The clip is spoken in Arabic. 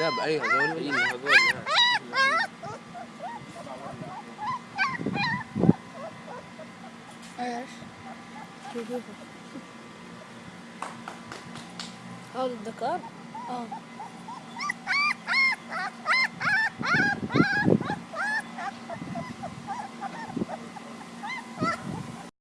لا بأي هذول اي هذول إيش شوفوا هذا الذكر؟ آه.